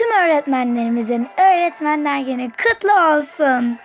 tüm öğretmenlerimizin Öğretmenler Günü kutlu olsun.